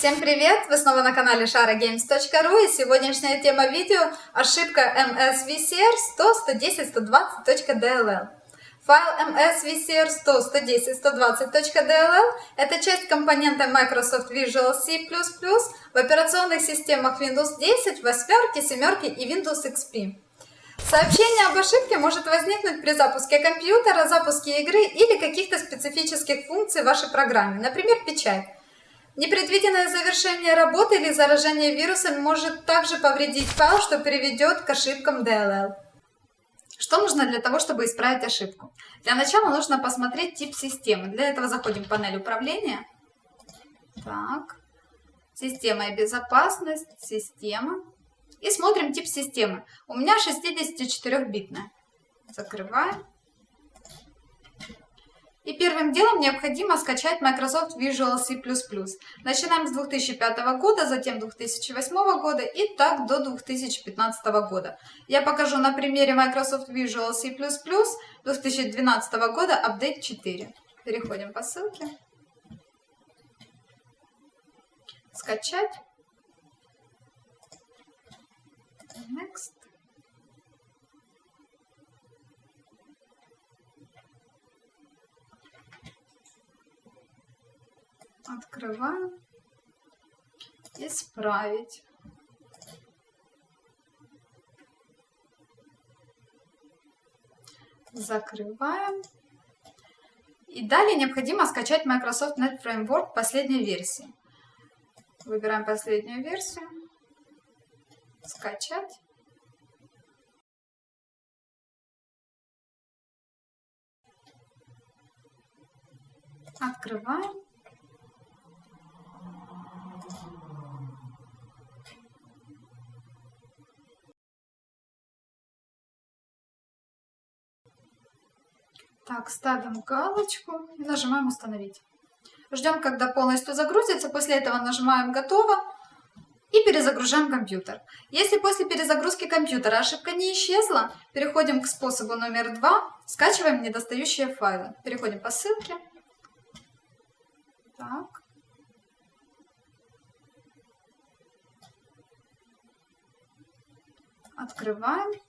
Всем привет! Вы снова на канале sharagames.ru и сегодняшняя тема видео ошибка msvcr 100.110.120.dll Файл msvcr 100.110.120.dll это часть компонента Microsoft Visual C++ в операционных системах Windows 10, 8, 7 и Windows XP. Сообщение об ошибке может возникнуть при запуске компьютера, запуске игры или каких-то специфических функций в вашей программе, например, печать. Непредвиденное завершение работы или заражение вирусом может также повредить файл, что приведет к ошибкам DLL. Что нужно для того, чтобы исправить ошибку? Для начала нужно посмотреть тип системы. Для этого заходим в панель управления. Так. Система и безопасность, система. И смотрим тип системы. У меня 64-битная. Закрываем. И первым делом необходимо скачать Microsoft Visual C++. Начинаем с 2005 года, затем 2008 года и так до 2015 года. Я покажу на примере Microsoft Visual C++ 2012 года апдейт 4. Переходим по ссылке. Скачать. Открываем. Исправить. Закрываем. И далее необходимо скачать Microsoft Net Framework последней версии. Выбираем последнюю версию. Скачать. Открываем. Так, ставим галочку и нажимаем «Установить». Ждем, когда полностью загрузится. После этого нажимаем «Готово» и перезагружаем компьютер. Если после перезагрузки компьютера ошибка не исчезла, переходим к способу номер два, скачиваем недостающие файлы. Переходим по ссылке. Так. Открываем.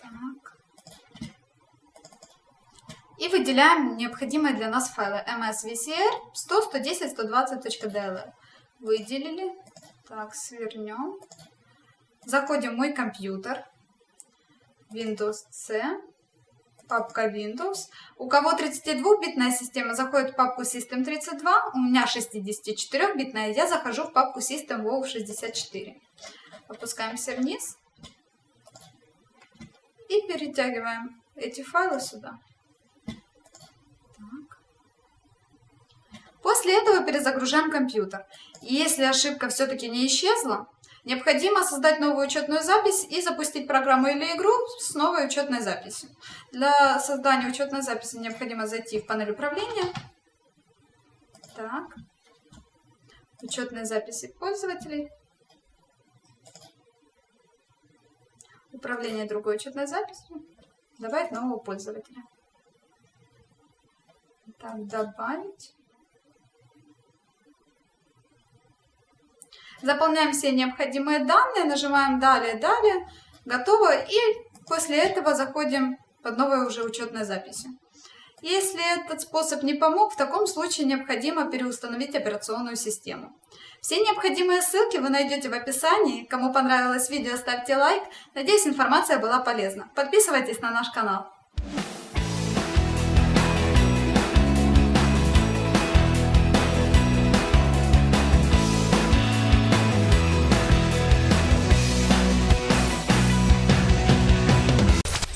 Так и выделяем необходимые для нас файлы msvcr 100, 110, 120.dll. Выделили. Так, свернем. Заходим в мой компьютер. Windows C. Папка Windows. У кого 32-битная система, заходит в папку System32. У меня 64-битная, я захожу в папку System WoW 64. Опускаемся вниз. И перетягиваем эти файлы сюда. После этого перезагружаем компьютер. И если ошибка все-таки не исчезла, необходимо создать новую учетную запись и запустить программу или игру с новой учетной записью. Для создания учетной записи необходимо зайти в панель управления. Так. Учетные записи пользователей. Управление другой учетной записью. Добавить нового пользователя. Так, добавить. Заполняем все необходимые данные, нажимаем «Далее», «Далее», «Готово» и после этого заходим под новой уже учетной записью. Если этот способ не помог, в таком случае необходимо переустановить операционную систему. Все необходимые ссылки вы найдете в описании. Кому понравилось видео, ставьте лайк. Надеюсь, информация была полезна. Подписывайтесь на наш канал.